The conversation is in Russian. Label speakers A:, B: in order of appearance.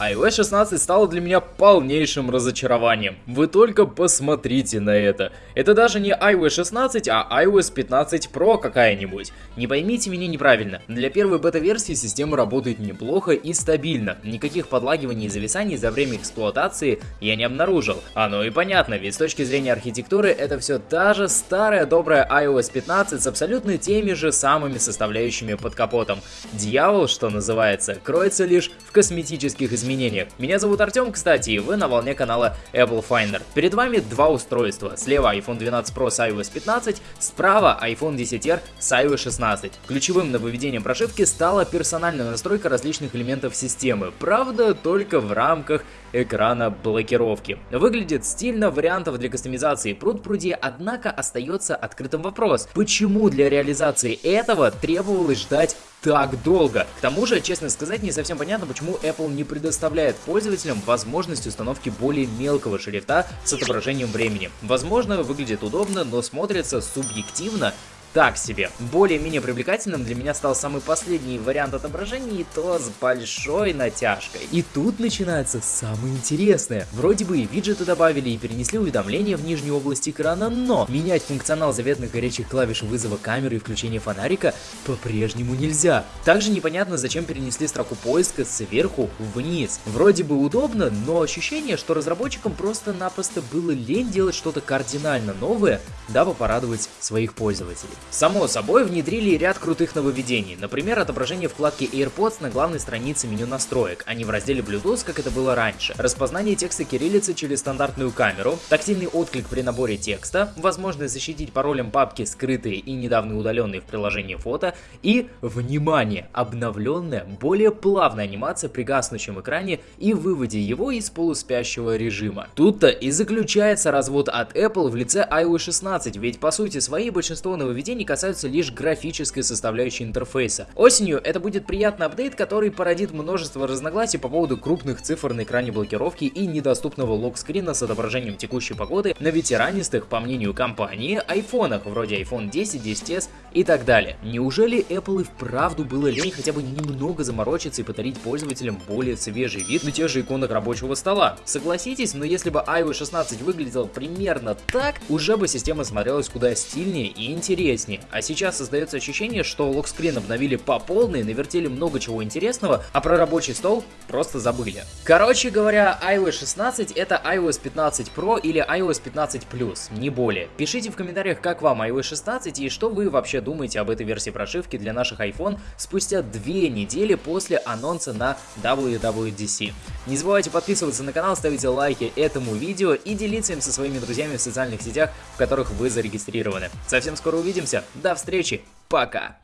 A: iOS 16 стала для меня полнейшим разочарованием. Вы только посмотрите на это. Это даже не iOS 16, а iOS 15 Pro какая-нибудь. Не поймите меня неправильно. Для первой бета-версии система работает неплохо и стабильно. Никаких подлагиваний и зависаний за время эксплуатации я не обнаружил. Оно и понятно, ведь с точки зрения архитектуры это все та же старая добрая iOS 15 с абсолютно теми же самыми составляющими под капотом. Дьявол, что называется, кроется лишь в косметических изменениях изменениях. Меня зовут Артем, кстати, и вы на волне канала Apple Finder. Перед вами два устройства. Слева iPhone 12 Pro с iOS 15, справа iPhone 10R с iOS 16. Ключевым нововведением прошивки стала персональная настройка различных элементов системы. Правда, только в рамках экрана блокировки. Выглядит стильно, вариантов для кастомизации пруд пруди, однако остается открытым вопрос, почему для реализации этого требовалось ждать так долго. К тому же, честно сказать, не совсем понятно, почему Apple не предоставляет пользователям возможность установки более мелкого шрифта с отображением времени. Возможно, выглядит удобно, но смотрится субъективно так себе. Более-менее привлекательным для меня стал самый последний вариант отображения, и то с большой натяжкой. И тут начинается самое интересное. Вроде бы и виджеты добавили, и перенесли уведомления в нижнюю область экрана, но менять функционал заветных горячих клавиш вызова камеры и включения фонарика по-прежнему нельзя. Также непонятно, зачем перенесли строку поиска сверху вниз. Вроде бы удобно, но ощущение, что разработчикам просто-напросто было лень делать что-то кардинально новое, дабы порадовать своих пользователей. Само собой, внедрили ряд крутых нововведений, например, отображение вкладки AirPods на главной странице меню настроек, а не в разделе Bluetooth, как это было раньше, распознание текста кириллицы через стандартную камеру, тактильный отклик при наборе текста, возможность защитить паролем папки скрытые и недавно удаленные в приложении фото и, внимание, обновленная, более плавная анимация при гаснущем экране и выводе его из полуспящего режима. Тут-то и заключается развод от Apple в лице iOS 16, ведь по сути своей большинство нововведений нововведений касаются лишь графической составляющей интерфейса. Осенью это будет приятный апдейт, который породит множество разногласий по поводу крупных цифр на экране блокировки и недоступного локскрина с отображением текущей погоды на ветеранистых, по мнению компании, айфонах, вроде iPhone 10, 10s и так далее. Неужели Apple и вправду было лень хотя бы немного заморочиться и подарить пользователям более свежий вид на тех же иконах рабочего стола? Согласитесь, но если бы iOS 16 выглядел примерно так, уже бы система смотрелась куда стильнее и интереснее интереснее. А сейчас создается ощущение, что локскрин обновили по полной, навертели много чего интересного, а про рабочий стол просто забыли. Короче говоря, iOS 16 это iOS 15 Pro или iOS 15 Plus, не более. Пишите в комментариях, как вам iOS 16 и что вы вообще думаете об этой версии прошивки для наших iPhone спустя две недели после анонса на WWDC. Не забывайте подписываться на канал, ставить лайки этому видео и делиться им со своими друзьями в социальных сетях, в которых вы зарегистрированы. Совсем скоро увидимся. До встречи. Пока.